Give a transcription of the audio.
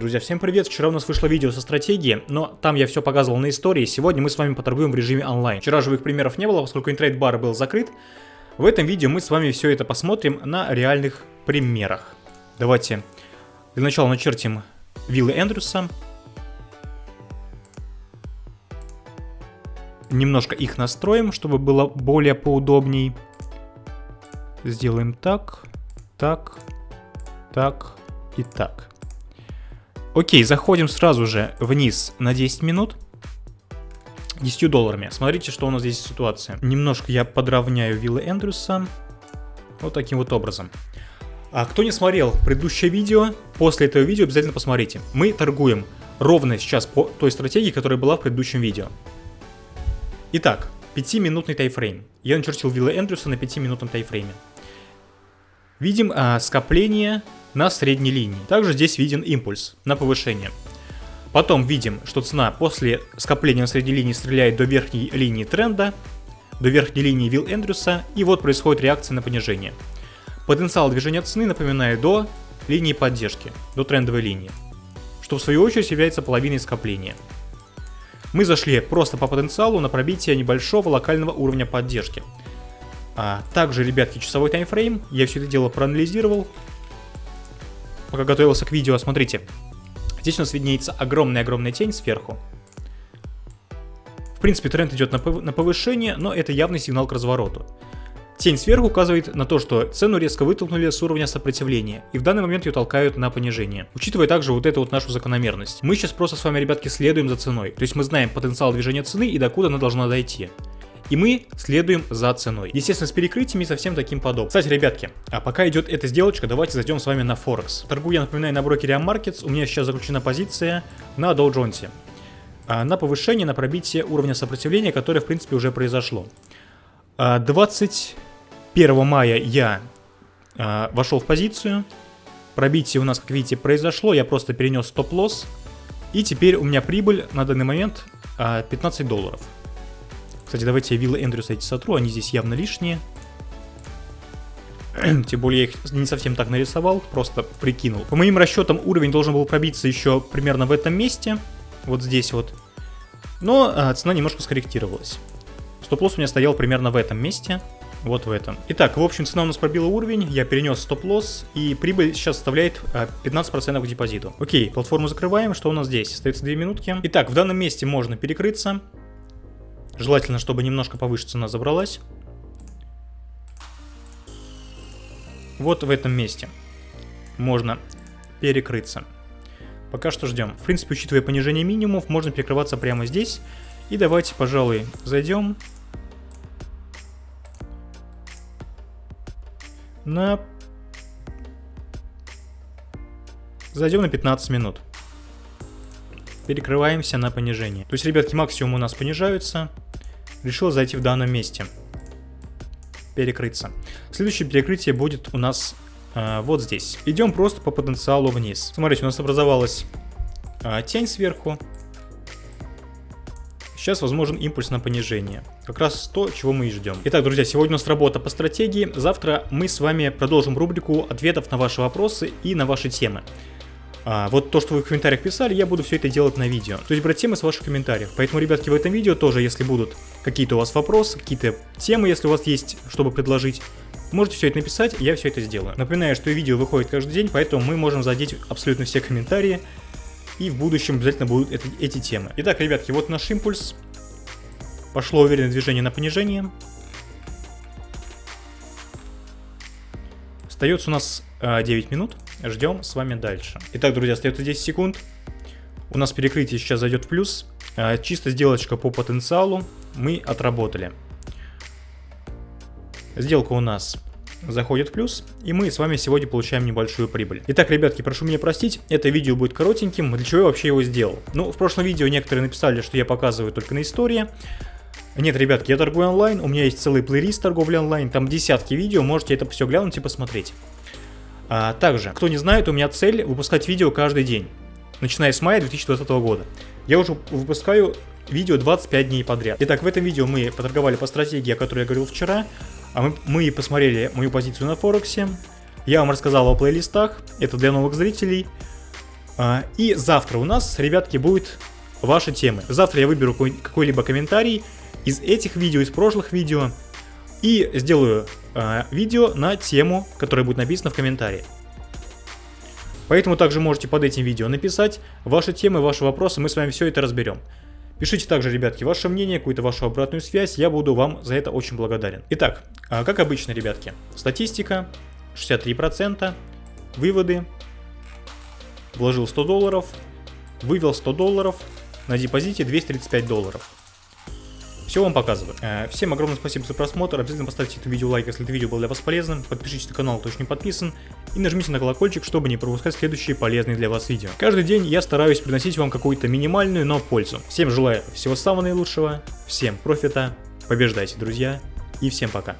Друзья, всем привет! Вчера у нас вышло видео со стратегией, но там я все показывал на истории. Сегодня мы с вами поторгуем в режиме онлайн. Вчера живых примеров не было, поскольку интрейд-бар был закрыт. В этом видео мы с вами все это посмотрим на реальных примерах. Давайте для начала начертим виллы Эндрюса. Немножко их настроим, чтобы было более поудобней. Сделаем так, так, так и так. Окей, заходим сразу же вниз на 10 минут. 10 долларами. Смотрите, что у нас здесь ситуация. Немножко я подровняю виллы Эндрюса. Вот таким вот образом. А кто не смотрел предыдущее видео, после этого видео обязательно посмотрите. Мы торгуем ровно сейчас по той стратегии, которая была в предыдущем видео. Итак, 5-минутный тайфрейм. Я начертил виллы Эндрюса на 5-минутном тайфрейме. Видим а, скопление на средней линии. Также здесь виден импульс на повышение. Потом видим, что цена после скопления на средней линии стреляет до верхней линии тренда, до верхней линии Вилл Эндрюса, и вот происходит реакция на понижение. Потенциал движения цены, напоминаю, до линии поддержки, до трендовой линии, что в свою очередь является половиной скопления. Мы зашли просто по потенциалу на пробитие небольшого локального уровня поддержки. А также, ребятки, часовой таймфрейм, я все это дело проанализировал, пока готовился к видео, смотрите. Здесь у нас виднеется огромная-огромная тень сверху. В принципе, тренд идет на, повышение, но это явный сигнал к развороту. Тень сверху указывает на то, что цену резко вытолкнули с уровня сопротивления, и в данный момент ее толкают на понижение. Учитывая также вот эту вот нашу закономерность. Мы сейчас просто с вами, ребятки, следуем за ценой. То есть мы знаем потенциал движения цены и докуда она должна дойти и мы следуем за ценой. Естественно, с перекрытиями совсем таким подобным. Кстати, ребятки, а пока идет эта сделочка, давайте зайдем с вами на Форекс. Торгую я, напоминаю, на брокере Markets, у меня сейчас заключена позиция на Dow Jones. А, на повышение, на пробитие уровня сопротивления, которое, в принципе, уже произошло. 21 а, мая я а, вошел в позицию. Пробитие у нас, как видите, произошло. Я просто перенес стоп-лосс. И теперь у меня прибыль на данный момент 15 долларов. Кстати, давайте я виллы Эндрюса эти сотру, они здесь явно лишние. Тем более я их не совсем так нарисовал, просто прикинул. По моим расчетам уровень должен был пробиться еще примерно в этом месте. Вот здесь вот. Но а, цена немножко скорректировалась. Стоп-лосс у меня стоял примерно в этом месте. Вот в этом. Итак, в общем, цена у нас пробила уровень, я перенес стоп-лосс, и прибыль сейчас составляет 15% а, к депозиту. Окей, платформу закрываем, что у нас здесь? Остается 2 минутки. Итак, в данном месте можно перекрыться. Желательно, чтобы немножко повыше цена забралась. Вот в этом месте можно перекрыться. Пока что ждем. В принципе, учитывая понижение минимумов, можно перекрываться прямо здесь. И давайте, пожалуй, зайдем на... Зайдем на 15 минут. Перекрываемся на понижение. То есть, ребятки, максимум у нас понижаются решил зайти в данном месте. Перекрыться. Следующее перекрытие будет у нас э, вот здесь. Идем просто по потенциалу вниз. Смотрите, у нас образовалась э, тень сверху. Сейчас возможен импульс на понижение. Как раз то, чего мы и ждем. Итак, друзья, сегодня у нас работа по стратегии. Завтра мы с вами продолжим рубрику ответов на ваши вопросы и на ваши темы. А, вот то, что вы в комментариях писали, я буду все это делать на видео. То есть брать темы с ваших комментариев. Поэтому, ребятки, в этом видео тоже, если будут какие-то у вас вопросы, какие-то темы, если у вас есть, чтобы предложить, можете все это написать, я все это сделаю. Напоминаю, что видео выходит каждый день, поэтому мы можем задеть абсолютно все комментарии. И в будущем обязательно будут это, эти темы. Итак, ребятки, вот наш импульс. Пошло уверенное движение на понижение. Остается у нас э, 9 минут. Ждем с вами дальше. Итак, друзья, остается 10 секунд. У нас перекрытие сейчас зайдет в плюс. Э, чисто сделочка по потенциалу мы отработали. Сделка у нас заходит в плюс, и мы с вами сегодня получаем небольшую прибыль. Итак, ребятки, прошу меня простить, это видео будет коротеньким, для чего я вообще его сделал? Ну, в прошлом видео некоторые написали, что я показываю только на истории. Нет, ребятки, я торгую онлайн, у меня есть целый плейлист торговли онлайн, там десятки видео, можете это все глянуть и посмотреть. А, также, кто не знает, у меня цель выпускать видео каждый день, начиная с мая 2020 года. Я уже выпускаю видео 25 дней подряд. Итак, в этом видео мы поторговали по стратегии, о которой я говорил вчера, а мы, мы посмотрели мою позицию на Форексе, я вам рассказал о плейлистах, это для новых зрителей, А, и завтра у нас, ребятки, будет ваши темы. Завтра я выберу какой-либо комментарий из этих видео, из прошлых видео, и сделаю э, видео на тему, которая будет написана в комментарии. Поэтому также можете под этим видео написать ваши темы, ваши вопросы, мы с вами все это разберем. Пишите также, ребятки, ваше мнение, какую-то вашу обратную связь, я буду вам за это очень благодарен. Итак, э, как обычно, ребятки, статистика 63%, выводы, вложил 100 долларов, вывел 100 долларов, на депозите 235 долларов. Все вам показываю. Э, всем огромное спасибо за просмотр. Обязательно поставьте это видео лайк, если это видео было для вас полезным. Подпишитесь на канал, кто еще не подписан. И нажмите на колокольчик, чтобы не пропускать следующие полезные для вас видео. Каждый день я стараюсь приносить вам какую-то минимальную, но пользу. Всем желаю всего самого наилучшего, всем профита, побеждайте, друзья, и всем пока.